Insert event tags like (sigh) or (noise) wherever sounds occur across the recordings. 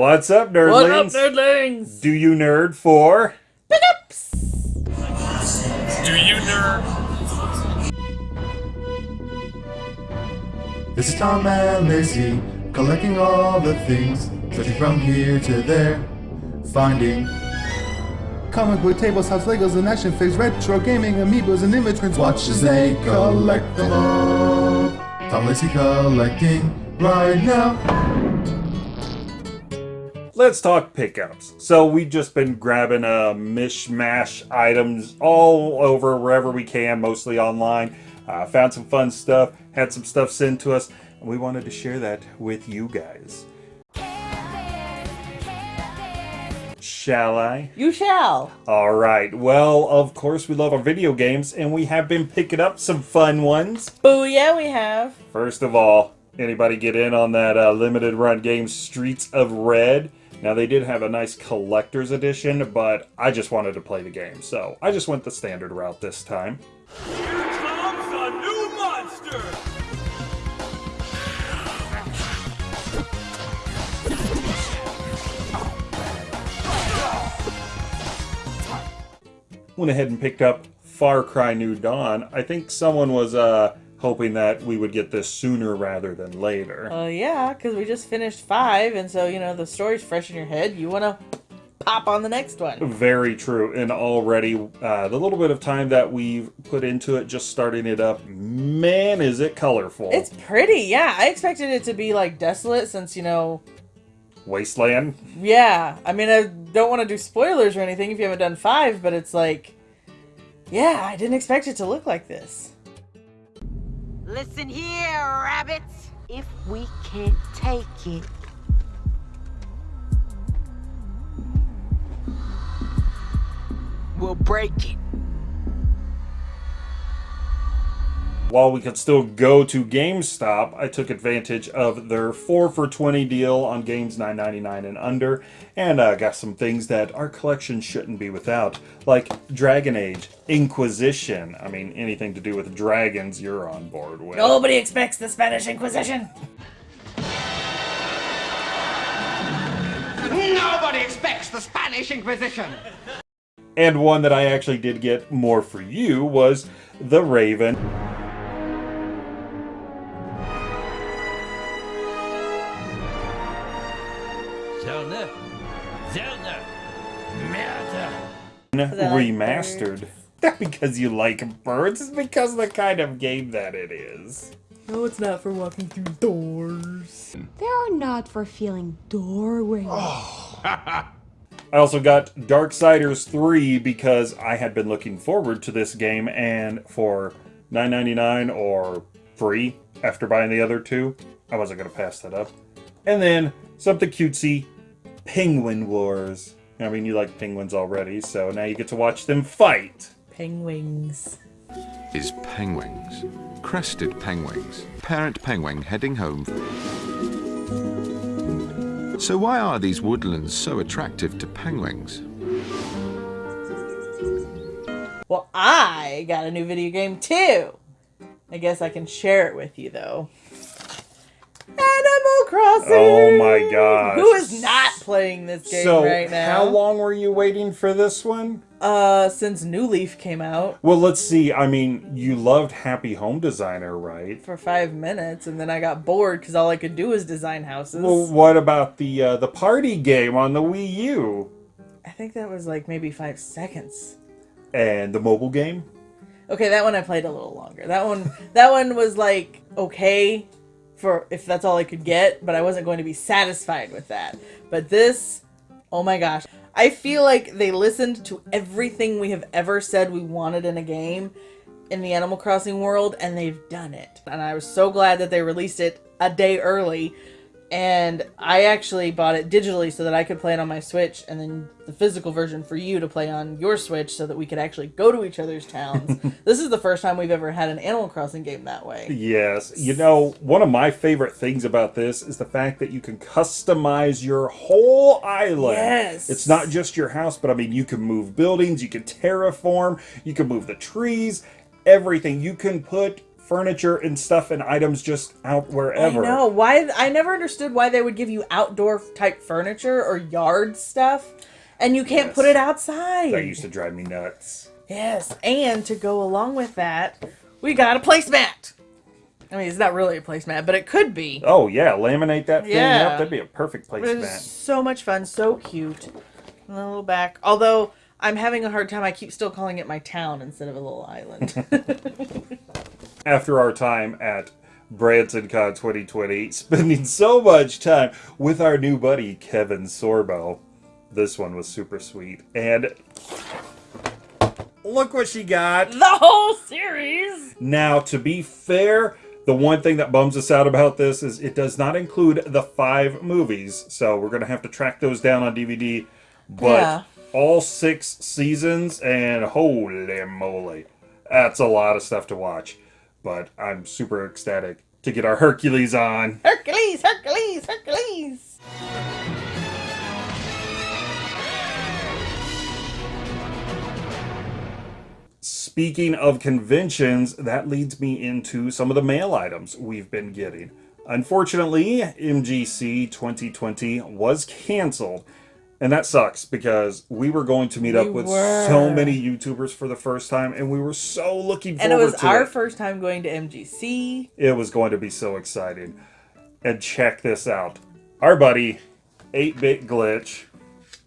What's up, nerdlings? What up, nerdlings? Do you nerd for? Pickups. Do you nerd? This is Tom and Lacey, collecting all the things, searching from here to there, finding comic book tables, house Legos, and action figures, retro gaming, amiibos, and inventories. Watch as they collect them all. Tom Lacey collecting right now. Let's talk pickups. So we've just been grabbing uh, mishmash items all over wherever we can, mostly online. Uh, found some fun stuff, had some stuff sent to us, and we wanted to share that with you guys. Shall I? You shall. All right. Well, of course, we love our video games, and we have been picking up some fun ones. Booyah, we have. First of all, anybody get in on that uh, limited run game Streets of Red? Now, they did have a nice collector's edition, but I just wanted to play the game, so I just went the standard route this time. Here comes a new monster! Went ahead and picked up Far Cry New Dawn. I think someone was uh, hoping that we would get this sooner rather than later. Uh, yeah, because we just finished five, and so, you know, the story's fresh in your head. You want to pop on the next one. Very true. And already, uh, the little bit of time that we've put into it, just starting it up, man, is it colorful. It's pretty, yeah. I expected it to be, like, desolate since, you know, Wasteland. yeah. I mean, I don't want to do spoilers or anything if you haven't done five, but it's like, yeah, I didn't expect it to look like this. Listen here, rabbits. If we can't take it, we'll break it. While we could still go to GameStop, I took advantage of their 4 for 20 deal on games 9.99 and under, and uh, got some things that our collection shouldn't be without, like Dragon Age, Inquisition. I mean, anything to do with dragons, you're on board with. Nobody expects the Spanish Inquisition. Nobody expects the Spanish Inquisition. And one that I actually did get more for you was The Raven. I like Remastered. (laughs) Not because you like birds, it's because of the kind of game that it is. No, it's not for walking through doors. They're not for feeling doorways. (sighs) I also got Darksiders 3 because I had been looking forward to this game and for $9.99 or free after buying the other two, I wasn't going to pass that up. And then something cutesy, Penguin Wars. I mean, you like penguins already, so now you get to watch them fight. Penguins. is penguins. Crested penguins. Parent penguin heading home. So why are these woodlands so attractive to penguins? Well, I got a new video game too. I guess I can share it with you though. Animal Crossing. Oh my gosh. Who is not playing this game so, right now? how long were you waiting for this one? Uh, since New Leaf came out Well, let's see. I mean, you loved Happy Home Designer, right? for five minutes, and then I got bored because all I could do was design houses. Well, what about the uh, the party game on the Wii U I think that was like maybe five seconds. and the mobile game? Okay, that one I played a little longer. That one, that one was like okay for if that's all I could get, but I wasn't going to be satisfied with that. But this, oh my gosh, I feel like they listened to everything we have ever said we wanted in a game in the Animal Crossing world, and they've done it. And I was so glad that they released it a day early. And I actually bought it digitally so that I could play it on my Switch, and then the physical version for you to play on your Switch so that we could actually go to each other's towns. (laughs) this is the first time we've ever had an Animal Crossing game that way. Yes. You know, one of my favorite things about this is the fact that you can customize your whole island. Yes. It's not just your house, but I mean, you can move buildings, you can terraform, you can move the trees, everything. You can put furniture and stuff and items just out wherever. I know why. I never understood why they would give you outdoor type furniture or yard stuff, and you can't put it outside. That used to drive me nuts. Yes, and to go along with that, we got a placemat. I mean, it's not really a placemat, but it could be. Oh yeah, laminate that thing Yeah. up. That'd be a perfect placemat. so much fun, so cute. And a little back. Although I'm having a hard time, I keep still calling it my town instead of a little island. (laughs) (laughs) After our time at BransonCon 2020, (laughs) spending so much time with our new buddy Kevin Sorbo, this one was super sweet. And look what she got. the whole series. Now, to be fair, the one thing that bums us out about this is it does not include the five movies, so we're gonna have to track those down on DVD. But Yeah. all six seasons, and holy moly, that's a lot of stuff to watch. But I'm super ecstatic to get our Hercules on. Hercules, Hercules, Hercules. Speaking of conventions, that leads me into some of the mail items we've been getting. Unfortunately, MGC 2020 was canceled. And that sucks because we were going to meet up with were. so many YouTubers for the first time, and we were so looking forward And it was our it. first time going to MGC. It was going to be so exciting. And check this out. Our buddy, 8-Bit Glitch,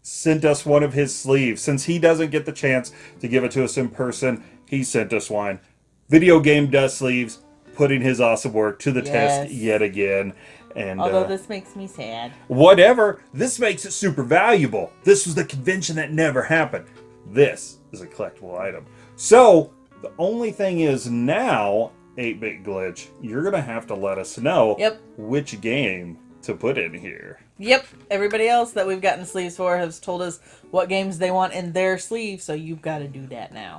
sent us one of his sleeves. Since he doesn't get the chance to give it to us in person, he sent us one. Video game dust sleeves, putting his awesome work to the test yet again. And Although uh, this makes me sad. whatever, this makes it super valuable. This was the convention that never happened. This is a collectible item. So, the only thing is now, 8-Bit Glitch, you're going to have to let us know Yep. which game to put in here. Yep. Everybody else that we've gotten sleeves for has told us what games they want in their sleeve, so you've got to do that now.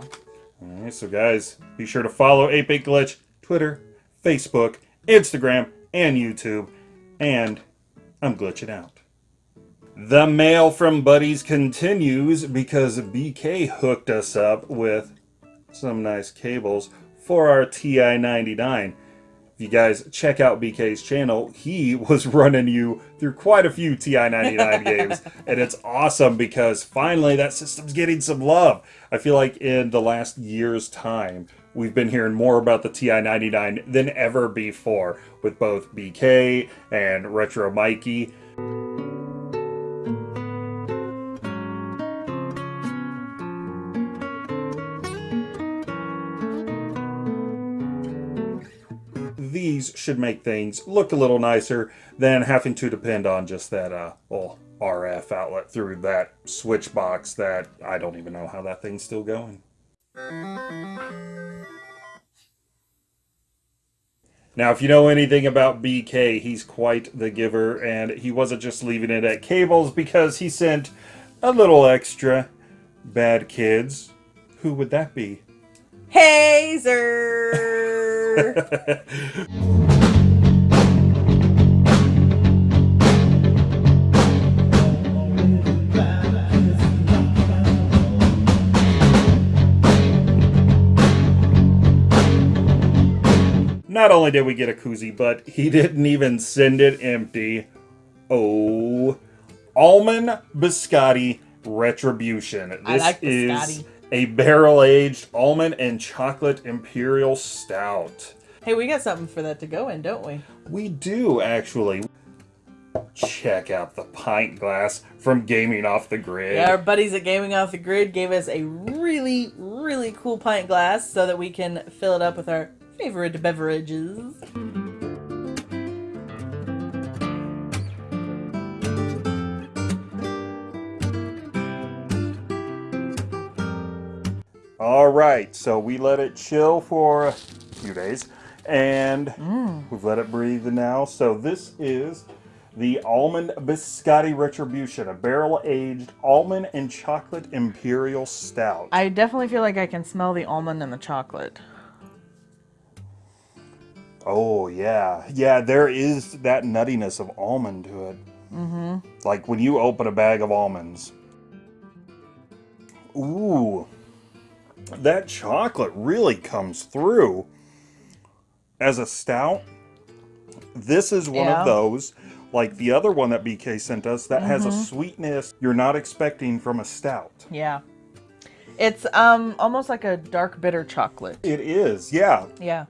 Alright, so guys, be sure to follow 8-Bit Glitch, Twitter, Facebook, Instagram, and YouTube. And I'm glitching out. The mail from buddies continues because BK hooked us up with some nice cables for our TI-99. If you guys check out BK's channel, he (laughs) was running you through quite a few TI-99 (laughs) games, and it's awesome because finally that system's getting some love. I feel like in the last year's time, we've been hearing more about the TI-99 than ever before with both BK and Retro Mikey. these should make things look a little nicer than having to depend on just that uh RF outlet through that switch box that I don't even know how that thing's still going. Now, if you know anything about BK, he's quite the giver, and he wasn't just leaving it at cables because he sent a little extra. Bad kids. Who would that be? Hazer. (laughs) Not only did we get a koozie, but he didn't even send it empty. Oh, Almond Biscotti Retribution. This I like is a barrel-aged almond and chocolate imperial stout. hey, we got something for that to go in, don't we? We do actually. Check out the pint glass from Gaming Off the Grid. Yeah, our buddies at Gaming Off the Grid gave us a really, really cool pint glass so that we can fill it up with our favorite beverages. All right, so we let it chill for a few days, and mm. we've let it breathe now. So this is the Almond Biscotti Retribution, a barrel-aged almond and chocolate imperial stout. I definitely feel like I can smell the almond and the chocolate. Oh yeah, yeah. There is that nuttiness of almond to it. Mm-hmm. Like when you open a bag of almonds. Ooh, that chocolate really comes through. as a stout, this is one Yeah. of those, like the other one that BK sent us, that has a Mm-hmm. sweetness you're not expecting from a stout. Yeah. It's um almost like a dark bitter chocolate. It is, yeah. Yeah.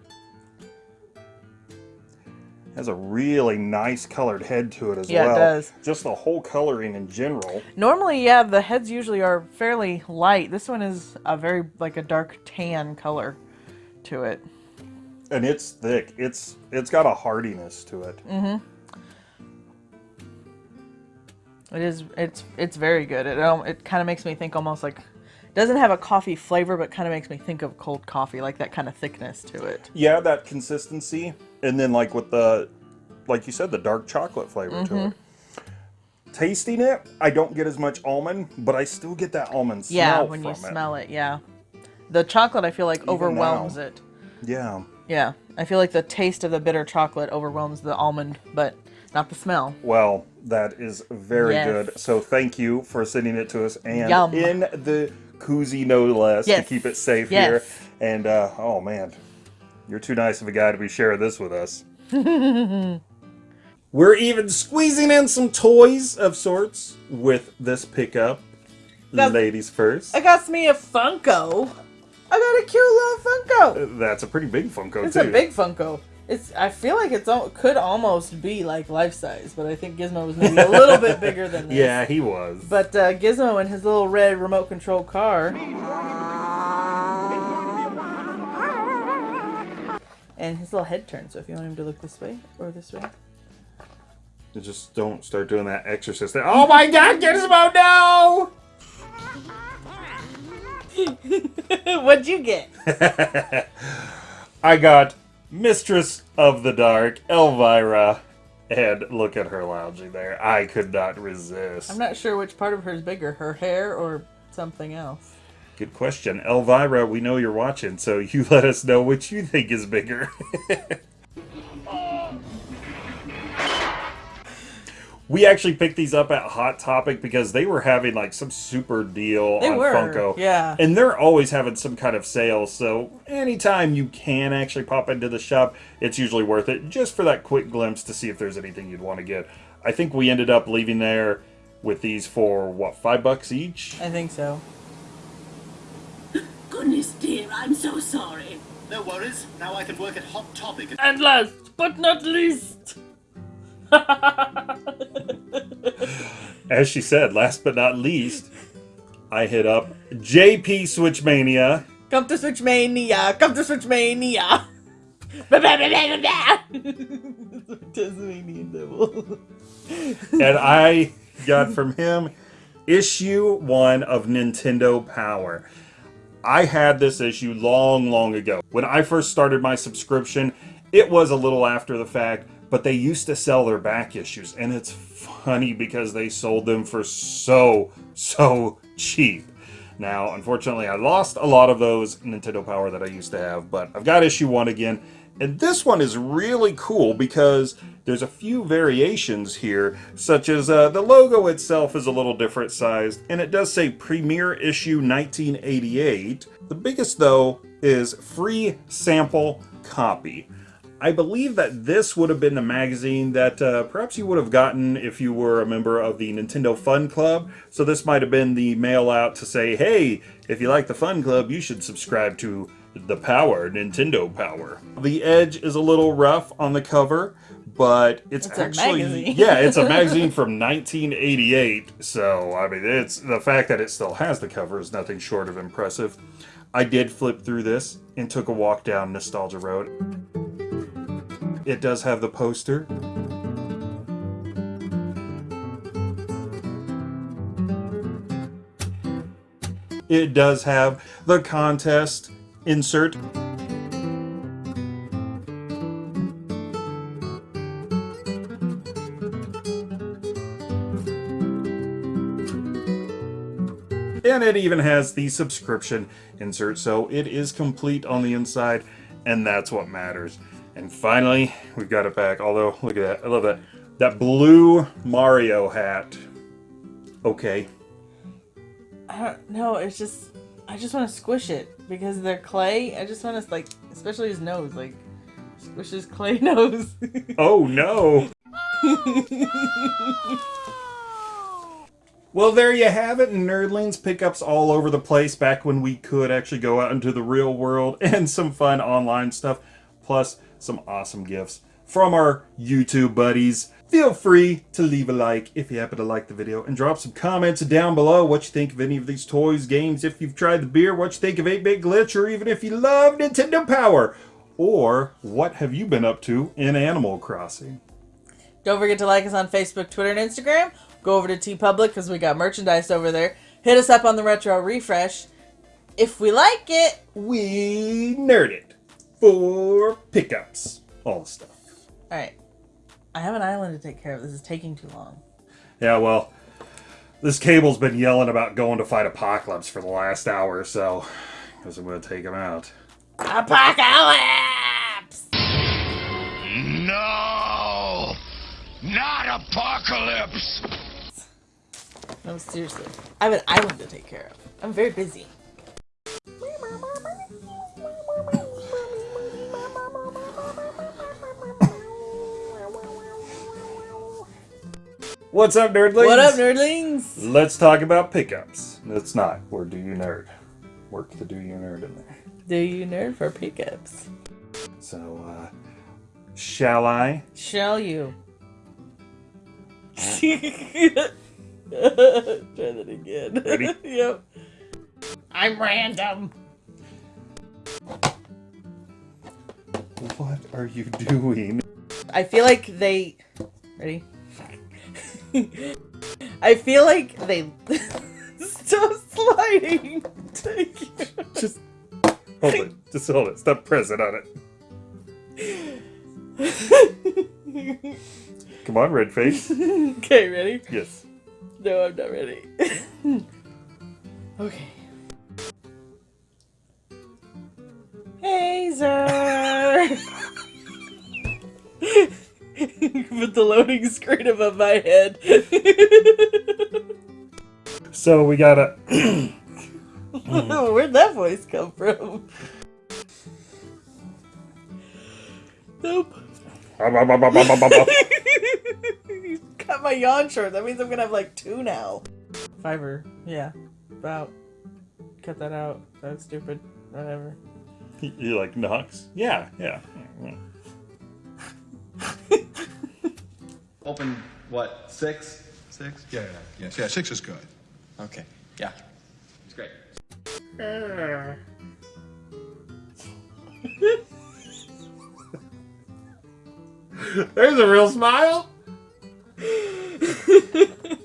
Has a really nice colored head to it as Yeah, it well. does. Just the whole coloring in general. Normally, yeah, the heads usually are fairly light. This one is a very like a dark tan color to it. And it's thick. It's it's got a hardiness to it. Mm-hmm. It is it's it's very good. It um, it kind of makes me think almost like doesn't have a coffee flavor, but kind of makes me think of cold coffee, like that kind of thickness to it. Yeah, that consistency. And then like with the like you said, the dark chocolate flavor to Mm-hmm. it. Tasting it, I don't get as much almond, but I still get that almond smell yeah, when you it. smell it, yeah. The chocolate, I feel like, overwhelms now. it. Yeah. Yeah, I feel like the taste of the bitter chocolate overwhelms the almond, but not the smell. Well, that is very Yes. good. So thank you for sending it to us and Yum. in the koozie no less Yes. to keep it safe Yes. here. And uh, oh man, you're too nice of a guy to be sharing this with us. (laughs) We're even squeezing in some toys of sorts with this pickup. That's- Ladies first. I got me a Funko. I got a cute little Funko. That's a pretty big Funko It's too. a big Funko. It's. I feel like it's al- could almost be like life size, but I think Gizmo was maybe a little bit bigger than (laughs) this. Yeah, he was. But uh, Gizmo and his little red remote control car. And his little head turns, so if you want him to look this way or this way. Just don't start doing that exorcist thing. Oh my god, Gizmo, no! (laughs) What'd you get? (laughs) I got Mistress of the Dark, Elvira, and look at her lounging there. I could not resist. I'm not sure which part of her is bigger, her hair or something else. Good question. Elvira, we know you're watching, so you (laughs) let us know which you think is bigger. (laughs) we actually picked these up at Hot Topic because they were having like some super deal They on were, Funko. yeah. And they're always having some kind of sale, so anytime you can actually pop into the shop, it's usually worth it just for that quick glimpse to see if there's anything you'd want to get. I think we ended up leaving there with these for what, five bucks each? I think so. (gasps) Goodness dear, I'm so sorry. No worries. Now I can work at Hot Topic. And last but not least, (laughs) As she said, last but not least, I hit up JP Switchmania. come to Switch Mania, come to Switch Mania. Ba- (laughs) ba- ba- ba- ba- ba. Tasmanian devil. and I got from him issue one of Nintendo Power. I had this issue long, long ago. When I first started my subscription, it was a little after the fact, but they used to sell their back issues, and it's funny because they sold them for so, so cheap. Now, unfortunately, I lost a lot of those Nintendo Power that I used to have, but I've got issue one again. And this one is really cool because there's a few variations here, such as uh, the logo itself is a little different sized, and it does say Premiere Issue 1988. The biggest, though, is free sample copy. I believe that this would have been the magazine that uh, perhaps you would have gotten if you were a member of the Nintendo Fun Club. So this might have been the mail out to say, hey, if you like the Fun Club, you should subscribe to the Power, Nintendo Power. The edge is a little rough on the cover, but it's, It's actually (laughs) yeah, it's a (laughs) magazine from 1988. So I mean, it's the fact that it still has the cover is nothing short of impressive. I did flip through this and took a walk down Nostalgia Road. It does have the poster. It does have the contest insert. And it even has the subscription insert, so it is complete on the inside, and that's what matters. And finally, we've got it back. Although, look at that. I love that. That blue Mario hat. Okay. I don't know. It's just I just want to squish it because they're clay. I just want to like, especially his nose, like squish his Clay (laughs) nose. Oh no. Well, there you have it. Nerdlings pickups all over the place back when we could actually go out into the real world (laughs) and some fun online stuff, plus some awesome gifts from our YouTube buddies. Feel free to leave a like if you happen to like the video and drop some comments down below what you think of any of these toys, games, if you've tried the beer, what you think of 8-Bit Glitch, or even if you love Nintendo Power. Or what have you been up to in Animal Crossing? Don't forget to like us on Facebook, Twitter, and Instagram. Go over to TeePublic because we got merchandise over there. Hit us up on the Retro Refresh. If we like it, we nerd it for pickups. All the stuff. All right. I have an island to take care of. This is taking too long. Yeah, well, this cable's been yelling about going to fight Apocalypse for the last hour or so. Guess I'm going to take him out. Apocalypse! No! Not Apocalypse! No, seriously. I have an island to take care of. I'm very busy. What's up, nerdlings? What up, nerdlings? Let's talk about pickups. It's not. Where do you nerd? Work the do you nerd in there. Do you nerd for pickups? So, uh, shall I? Shall you? (laughs) Try that again. Ready? (laughs) yep. I'm random. What are you doing? I feel like they. Ready? (laughs) I feel like they. (laughs) Stop sliding. Thank you. Just hold it. Just hold it. Stop pressing on it. Come on, red face. (laughs) okay, ready? Yes. No, I'm not ready. okay. (laughs) Put the loading screen above my head. (laughs) So we gotta. (laughs) Hmm. Where'd that voice come from? Nope. Cut my yawn short. That means I'm gonna have like two now. Fiverr. Yeah. About. Cut that out. That's stupid. Whatever. You like Knox? Yeah, yeah. Open, what, six? Six? Yeah, yeah, yes, yeah, six is good. Okay, yeah. It's great. There's a real smile. (laughs)